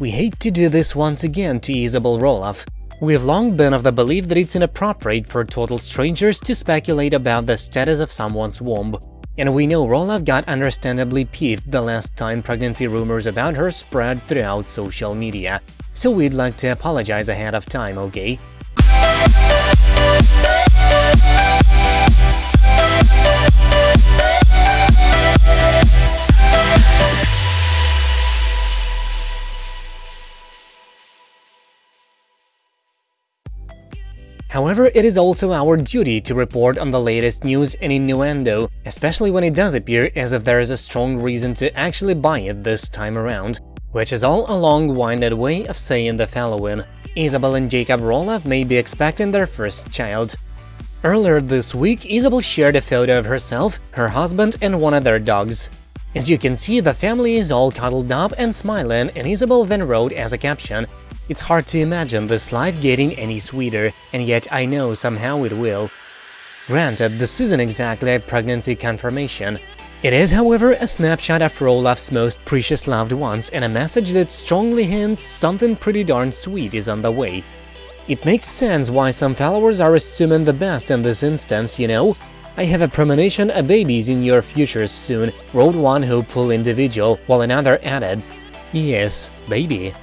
We hate to do this once again to Isabel Roloff. We've long been of the belief that it's inappropriate for total strangers to speculate about the status of someone's womb. And we know Roloff got understandably peeved the last time pregnancy rumors about her spread throughout social media. So we'd like to apologize ahead of time, okay? However, it is also our duty to report on the latest news and innuendo, especially when it does appear as if there is a strong reason to actually buy it this time around, which is all a long-winded way of saying the following. Isabel and Jacob Roloff may be expecting their first child. Earlier this week, Isabel shared a photo of herself, her husband and one of their dogs. As you can see, the family is all cuddled up and smiling, and Isabel then wrote as a caption, it's hard to imagine this life getting any sweeter, and yet I know somehow it will. Granted, uh, this isn't exactly a pregnancy confirmation. It is, however, a snapshot of Roloff's most precious loved ones and a message that strongly hints something pretty darn sweet is on the way. It makes sense why some followers are assuming the best in this instance, you know? I have a premonition a baby's in your futures soon, wrote one hopeful individual, while another added, Yes, baby.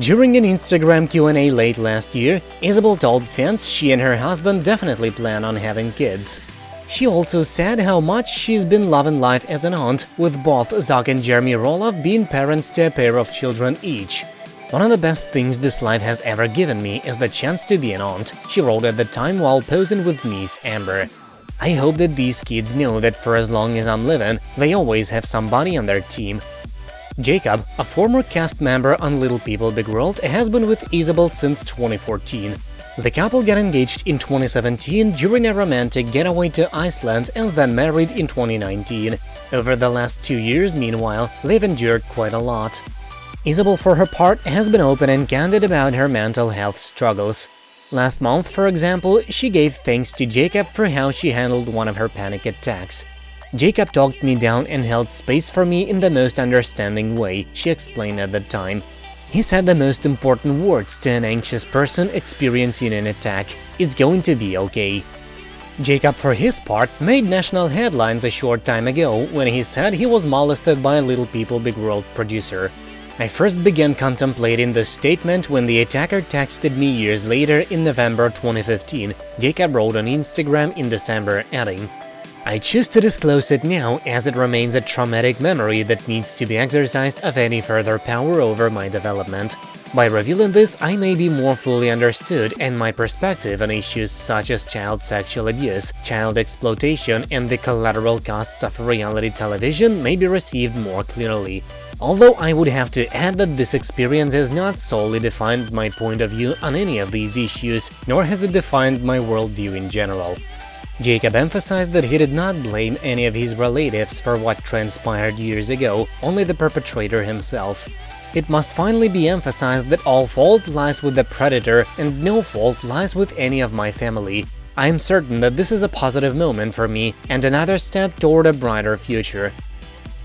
During an Instagram Q&A late last year, Isabel told fans she and her husband definitely plan on having kids. She also said how much she's been loving life as an aunt, with both Zach and Jeremy Roloff being parents to a pair of children each. One of the best things this life has ever given me is the chance to be an aunt, she wrote at the time while posing with niece Ember. I hope that these kids know that for as long as I'm living, they always have somebody on their team Jacob, a former cast member on Little People Big World, has been with Isabel since 2014. The couple got engaged in 2017 during a romantic getaway to Iceland and then married in 2019. Over the last two years, meanwhile, they've endured quite a lot. Isabel, for her part, has been open and candid about her mental health struggles. Last month, for example, she gave thanks to Jacob for how she handled one of her panic attacks. Jacob talked me down and held space for me in the most understanding way, she explained at the time. He said the most important words to an anxious person experiencing an attack, it's going to be okay. Jacob, for his part, made national headlines a short time ago when he said he was molested by a Little People Big World producer. I first began contemplating the statement when the attacker texted me years later in November 2015, Jacob wrote on Instagram in December, adding, I choose to disclose it now as it remains a traumatic memory that needs to be exercised of any further power over my development. By revealing this, I may be more fully understood and my perspective on issues such as child sexual abuse, child exploitation and the collateral costs of reality television may be received more clearly. Although I would have to add that this experience has not solely defined my point of view on any of these issues, nor has it defined my worldview in general. Jacob emphasized that he did not blame any of his relatives for what transpired years ago, only the perpetrator himself. It must finally be emphasized that all fault lies with the predator and no fault lies with any of my family. I am certain that this is a positive moment for me and another step toward a brighter future.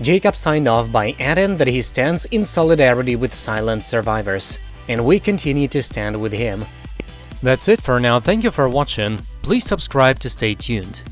Jacob signed off by adding that he stands in solidarity with silent survivors, and we continue to stand with him. That's it for now, thank you for watching. Please subscribe to stay tuned.